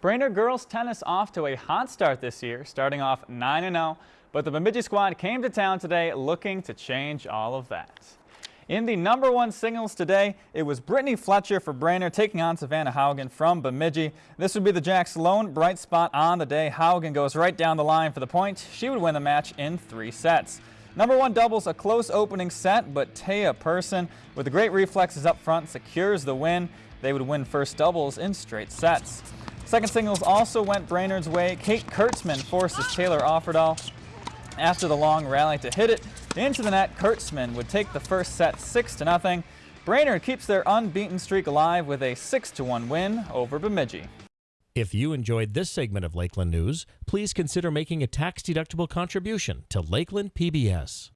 Brainerd girls tennis off to a hot start this year, starting off 9-0, but the Bemidji squad came to town today looking to change all of that. In the number one singles today, it was Brittany Fletcher for Brainerd taking on Savannah Haugen from Bemidji. This would be the Jacks' lone bright spot on the day. Haugen goes right down the line for the point. She would win the match in three sets. Number one doubles a close opening set, but Taya Person, with the great reflexes up front, secures the win. They would win first doubles in straight sets. Second singles also went Brainerd's way. Kate Kurtzman forces Taylor Offerdahl after the long rally to hit it into the net. Kurtzman would take the first set 6 to nothing. Brainerd keeps their unbeaten streak alive with a 6 to 1 win over Bemidji. If you enjoyed this segment of Lakeland News, please consider making a tax-deductible contribution to Lakeland PBS.